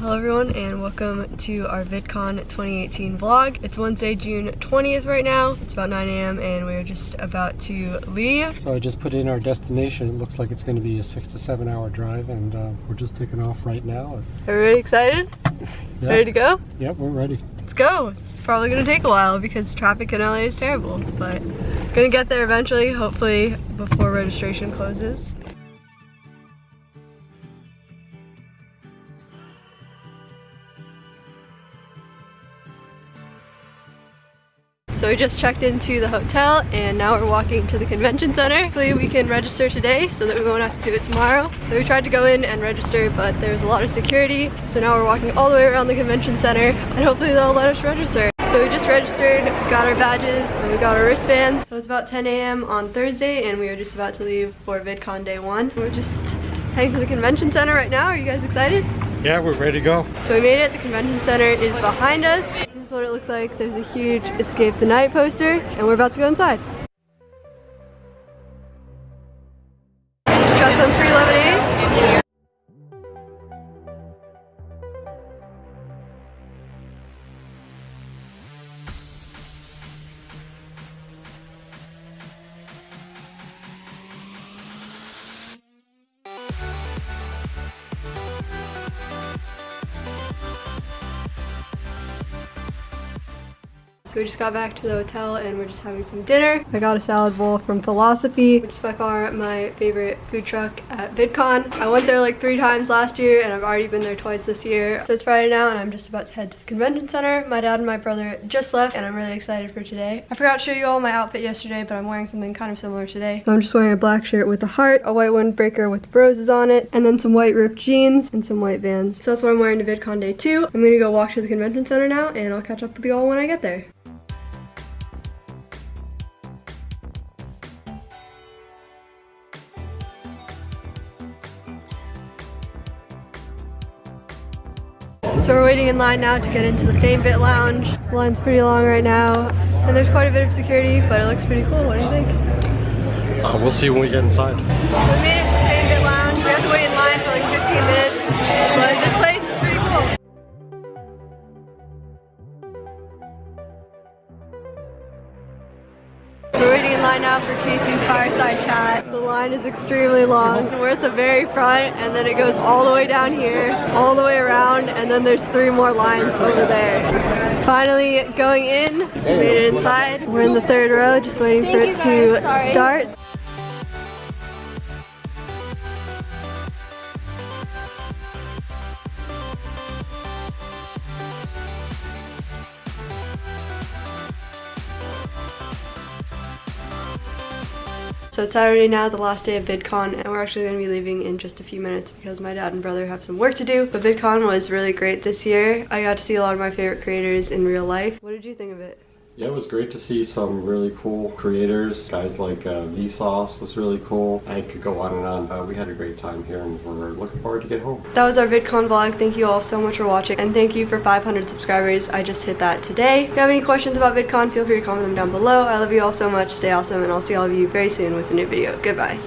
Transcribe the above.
Hello everyone and welcome to our VidCon 2018 vlog. It's Wednesday, June 20th right now. It's about 9 a.m. and we're just about to leave. So I just put in our destination. It looks like it's going to be a six to seven hour drive and uh, we're just taking off right now. Everybody excited? Yeah. Ready to go? Yep, we're ready. Let's go. It's probably gonna take a while because traffic in LA is terrible, but gonna get there eventually, hopefully before registration closes. So we just checked into the hotel and now we're walking to the convention center. Hopefully we can register today so that we won't have to do it tomorrow. So we tried to go in and register but there's a lot of security. So now we're walking all the way around the convention center and hopefully they'll let us register. So we just registered, got our badges, and we got our wristbands. So it's about 10 a.m. on Thursday and we are just about to leave for VidCon day one. We're just heading to the convention center right now. Are you guys excited? Yeah, we're ready to go. So we made it. The convention center is behind us. Is what it looks like. There's a huge Escape the Night poster and we're about to go inside. So we just got back to the hotel and we're just having some dinner. I got a salad bowl from Philosophy, which is by far my favorite food truck at VidCon. I went there like three times last year and I've already been there twice this year. So it's Friday now and I'm just about to head to the convention center. My dad and my brother just left and I'm really excited for today. I forgot to show you all my outfit yesterday, but I'm wearing something kind of similar today. So I'm just wearing a black shirt with a heart, a white windbreaker with roses on it, and then some white ripped jeans and some white vans. So that's what I'm wearing to VidCon day two. I'm gonna go walk to the convention center now and I'll catch up with you all when I get there. So we're waiting in line now to get into the FameBit Lounge. The line's pretty long right now, and there's quite a bit of security, but it looks pretty cool. What do you think? Uh, we'll see when we get inside. We made it to the FameBit Lounge. We have to wait in line for like 15 minutes, line now for Casey's fireside chat. The line is extremely long. We're at the very front and then it goes all the way down here, all the way around, and then there's three more lines over there. Finally going in, we made it inside. We're in the third row, just waiting for it to start. So it's Saturday now, the last day of VidCon, and we're actually going to be leaving in just a few minutes because my dad and brother have some work to do. But VidCon was really great this year. I got to see a lot of my favorite creators in real life. What did you think of it? Yeah, it was great to see some really cool creators. Guys like uh, Vsauce was really cool. I could go on and on. Uh, we had a great time here and we're looking forward to get home. That was our VidCon vlog. Thank you all so much for watching and thank you for 500 subscribers. I just hit that today. If you have any questions about VidCon, feel free to comment them down below. I love you all so much. Stay awesome and I'll see all of you very soon with a new video. Goodbye.